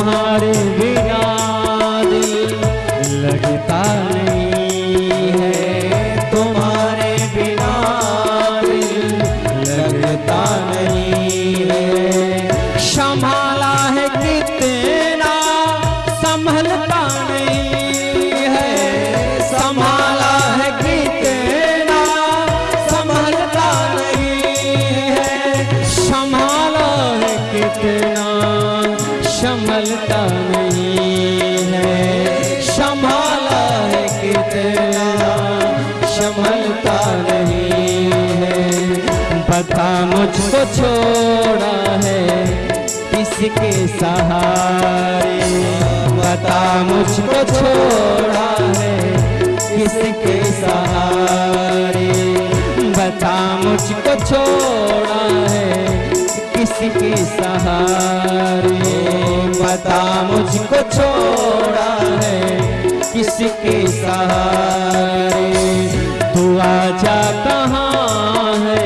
तुम्हारे संभलता नहीं है। संभाला है कितना, संभलता नहीं है। बता मुझको छोड़ा है किसके सहारे। बता मुझको छोड़ा है किसके सहारे। बता मुझको छोड़ा है किसके सहारे। बता मुझको छोड़ा है किसके सहारे। तू आजा कहाँ है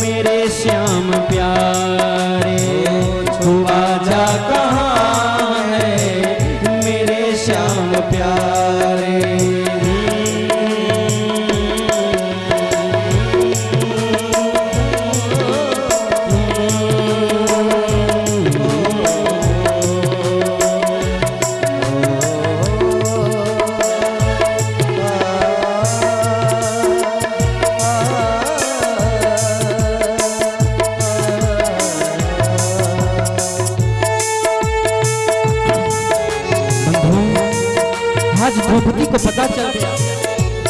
मेरे श्याम प्यारे। तू आजा कहाँ है मेरे श्याम प्यारे।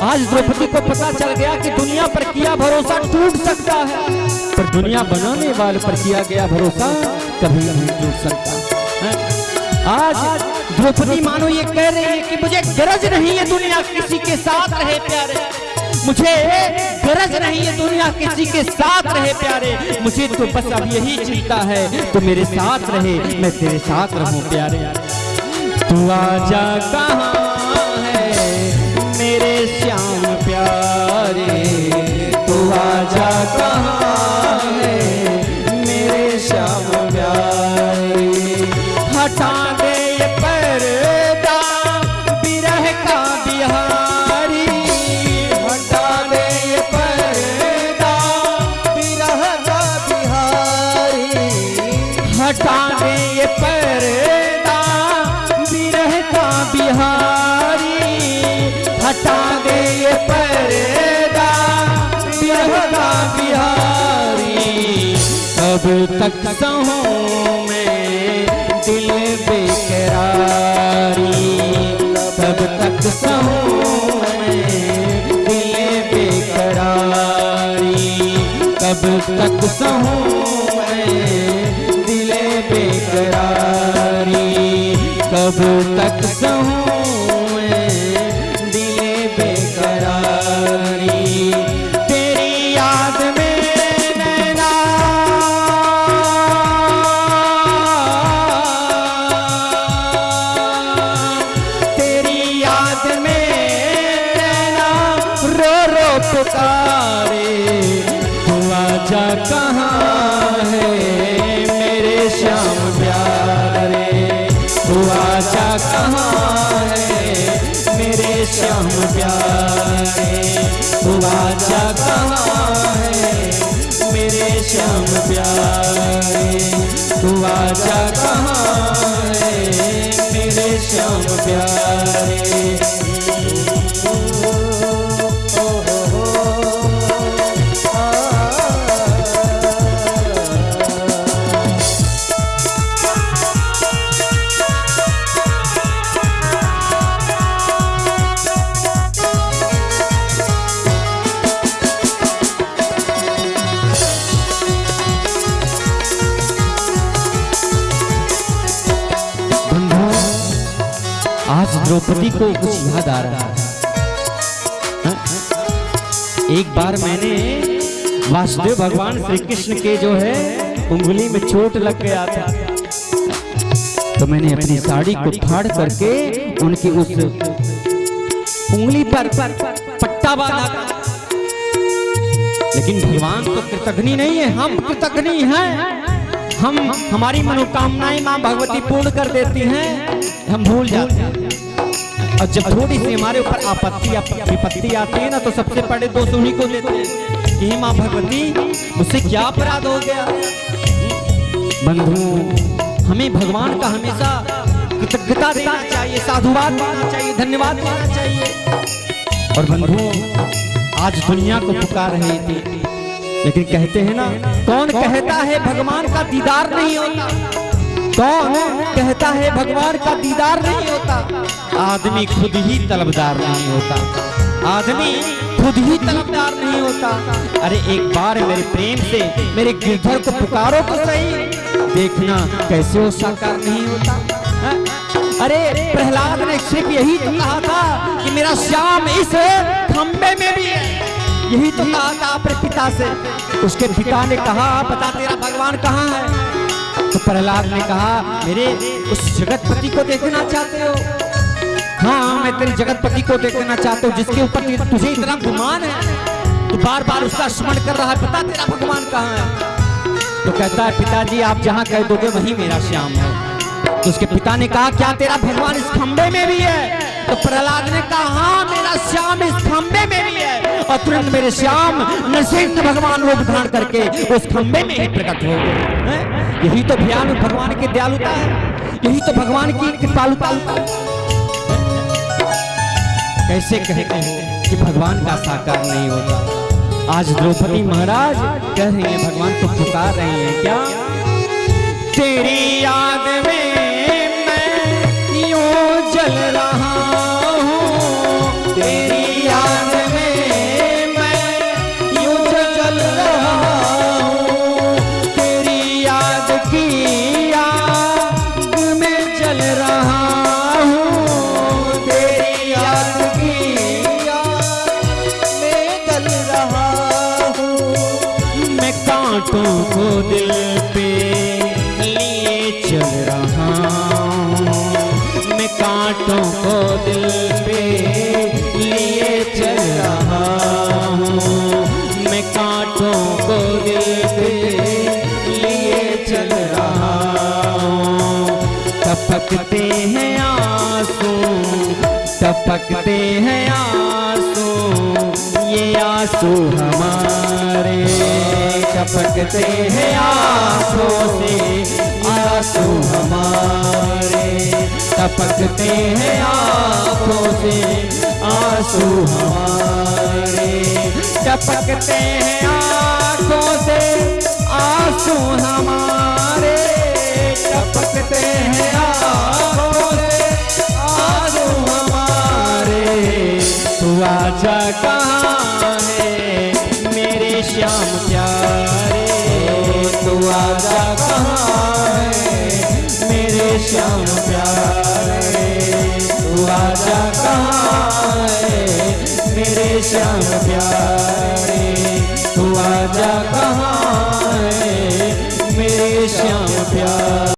आज द्रौपदी को पता चल गया कि दुनिया पर किया भरोसा टूट सकता है। पर दुनिया बनाने वाले पर किया गया भरोसा कभी नहीं टूट सकता। है? आज द्रौपदी मानो ये कह रही है कि मुझे गरज नहीं है दुनिया किसी के साथ रहे प्यारे। मुझे गरज नहीं है दुनिया किसी के साथ रहे प्यारे। मुझे तो बस अब यही चिंता है तो मेरे साथ रहे, मैं तेरे साथ रहूँ प्यारे। तू आजा कहाँ? दे ये पर्दा बिरह का बिहारी। हटा दे ये पर्दा बिरह का बिहारी। कब तक सहूं मैं दिल बेकरारी। कब तक सहूं मैं दिल बेकरारी। कब तक सहूं मैं बेकरारी। कब तक सहूं तू आजा कहाँ है? मेरे श्याम प्यारे। द्रौपदी को कुछ याद आ रहा है। हाँ? एक बार मैंने वासुदेव भगवान श्री कृष्ण के जो है उंगली में चोट लग गया था। तो मैंने अपनी साड़ी को फाड़ करके उनकी उस उंगली पर पट्टा बांधा। लेकिन भगवान तो कृतघ्नि नहीं है हम कृतघ्नि हैं। हम हमारी मनोकामनाएँ माँ भगवती पूर्ण कर देती हैं। हम भूल जाते हैं। और जब थोड़ी सी हमारे ऊपर आपत्ति या विपत्ति आती है ना तो सबसे पहले दोष उन्हीं को देते हैं। कि माँ भगवती, मुझसे क्या अपराध हो गया? बंधु, हमें भगवान का हमेशा कृतज्ञता देना चाहिए, साधुवाद देना चाहिए, धन्यवाद देना चाहिए। और बंधु, आज दुनिया को पुकार रहे थे। लेकिन कहते हैं ना, कौन कहता है भगवान का दीदार नहीं होता? कौन कहता है भगवान का दीदार नहीं होता? आदमी खुद ही तलबदार नहीं होता। आदमी खुद ही तलबदार नहीं होता। अरे एक बार मेरे प्रेम से मेरे गिरधर को पुकारो तो सही। देखना कैसे वो साकार नहीं होता। हा? अरे प्रहलाद ने सिर्फ़ यही तो कहा था कि मेरा श्याम इस खंबे में भी है। यही तो कहा था अपने पिता से। उसके पिता ने कहा, बता तेरा भगवान कहाँ है? तो प्रहलाद ने कहा, मेरे उस जगतपति को देखना चाहते हो? हाँ मैं तेरे जगतपति को देखना चाहता हूँ, जिसके ऊपर तुझे इतना गुमान है। तो बार बार उसका स्मरण कर रहा है पता तेरा भगवान कहाँ है? तो कहता है, पिताजी, आप जहाँ कह दोगे, वही मेरा श्याम है। तो उसके पिता ने कहा, क्या तेरा भगवान इस खंबे में भी है? तो प्रहलाद ने कहा हाँ मेरा श्याम इस खंबे में भी है। और तुरंत मेरे श्याम नरसिंह भगवान रूप धारण करके उस खंबे में ही प्रकट हो गए यही तो भयान भगवान की दयालुता है, यही तो भगवान की कृपालुता कैसे कहते हो कि भगवान का साकार नहीं होता आज द्रौपदी महाराज कह रही हैं, भगवान को पुकार रहे हैं, क्या? तेरी याद में मैं यूँ जल रहा कांटों को दिल पे लिए चल रहा हूँ। मैं कांटों को दिल पे लिए चल रहा हूँ। मैं कांटों को दिल पे लिए चल रहा हूँ। टपकते हैं आँसू, टपकते हैं आँसू, ये आँसू हमारे टपकते हैं आँखों से। आँसू हमारे टपकते हैं आँखों से। आँसू हमारे टपकते हैं आँखों से। आँसू हमारे श्याम प्यारे तू आजा कहाँ मेरे श्याम प्यारे।